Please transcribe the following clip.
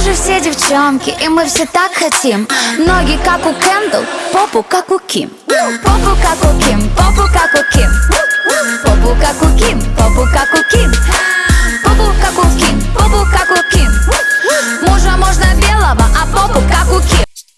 же все девчонки, и мы все так хотим. Ноги как у Кэндл, попу как у Ким. Попу как у Ким, попу как у Ким. Попу как у Ким, попу как у Ким. Попу как у Ким, попу как у Ким. Мужа можно без